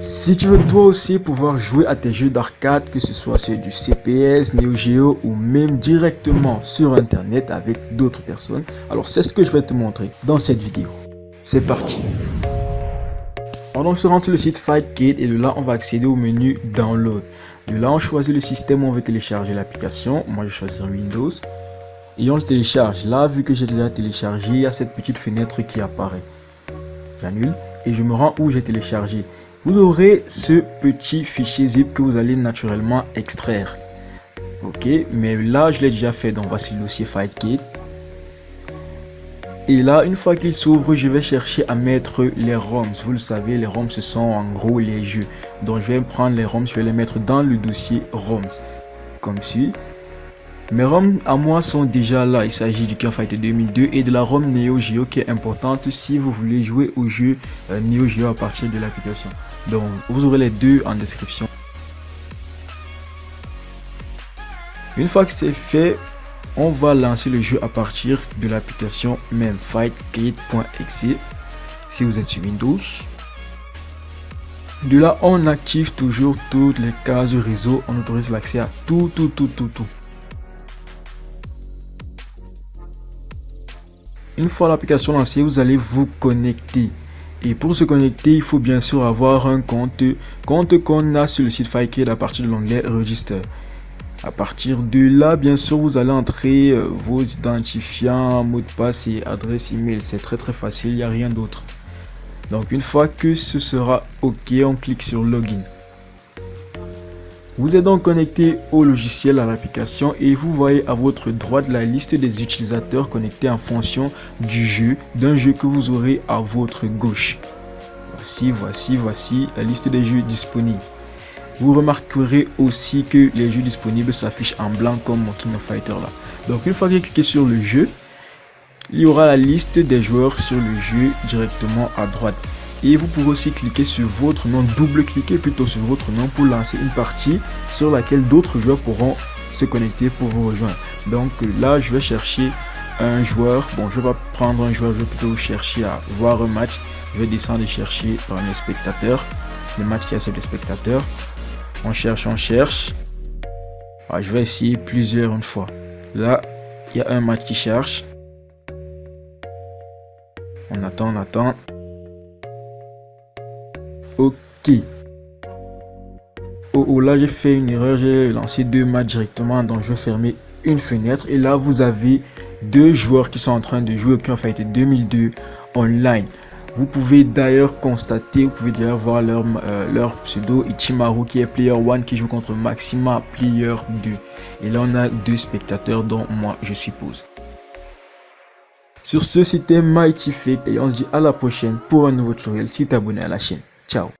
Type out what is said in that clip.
Si tu veux toi aussi pouvoir jouer à tes jeux d'arcade, que ce soit ceux du CPS, Neo Geo ou même directement sur internet avec d'autres personnes, alors c'est ce que je vais te montrer dans cette vidéo. C'est parti On se rend sur le site FightKit et de là on va accéder au menu Download. De là on choisit le système où on veut télécharger l'application, moi je vais choisir Windows. Et on le télécharge. Là vu que j'ai déjà téléchargé, il y a cette petite fenêtre qui apparaît. J'annule et je me rends où j'ai téléchargé vous aurez ce petit fichier zip que vous allez naturellement extraire. Ok, mais là je l'ai déjà fait, donc voici le dossier FightKit. Et là, une fois qu'il s'ouvre, je vais chercher à mettre les ROMs. Vous le savez, les ROMs, ce sont en gros les jeux. Donc, je vais prendre les ROMs, je vais les mettre dans le dossier ROMs. Comme suit. Mes ROM à moi sont déjà là. Il s'agit du King Fighter 2002 et de la ROM Neo Geo qui est importante si vous voulez jouer au jeu euh, Neo Geo à partir de l'application. Donc vous aurez les deux en description. Une fois que c'est fait, on va lancer le jeu à partir de l'application même fightkit.exe si vous êtes sur Windows. De là, on active toujours toutes les cases réseau. On autorise l'accès à tout, tout, tout, tout, tout. Une fois l'application lancée, vous allez vous connecter. Et pour se connecter, il faut bien sûr avoir un compte, compte qu'on a sur le site FireKit à partir de l'onglet Register. À partir de là, bien sûr, vous allez entrer euh, vos identifiants, mot de passe et adresse email. C'est très très facile, il n'y a rien d'autre. Donc une fois que ce sera OK, on clique sur Login. Vous êtes donc connecté au logiciel, à l'application et vous voyez à votre droite la liste des utilisateurs connectés en fonction du jeu, d'un jeu que vous aurez à votre gauche. Voici, voici, voici la liste des jeux disponibles. Vous remarquerez aussi que les jeux disponibles s'affichent en blanc comme mon King of Fighter là. Donc une fois que vous cliquez sur le jeu, il y aura la liste des joueurs sur le jeu directement à droite et vous pouvez aussi cliquer sur votre nom, double-cliquer plutôt sur votre nom pour lancer une partie sur laquelle d'autres joueurs pourront se connecter pour vous rejoindre. Donc là, je vais chercher un joueur. Bon, je vais pas prendre un joueur, je vais plutôt chercher à voir un match. Je vais descendre et chercher dans les spectateurs, le match qui a des spectateurs. On cherche, on cherche. Ah, je vais essayer plusieurs une fois. Là, il y a un match qui cherche. On attend, on attend. Ok. Oh, oh là j'ai fait une erreur, j'ai lancé deux matchs directement, donc je vais fermer une fenêtre. Et là vous avez deux joueurs qui sont en train de jouer au Fighter 2002 online. Vous pouvez d'ailleurs constater, vous pouvez d'ailleurs voir leur, euh, pseudo Ichimaru qui est Player 1 qui joue contre Maxima Player 2. Et là on a deux spectateurs dont moi je suppose. Sur ce c'était Mighty Fake et on se dit à la prochaine pour un nouveau tutoriel si tu abonné à la chaîne. Tchau.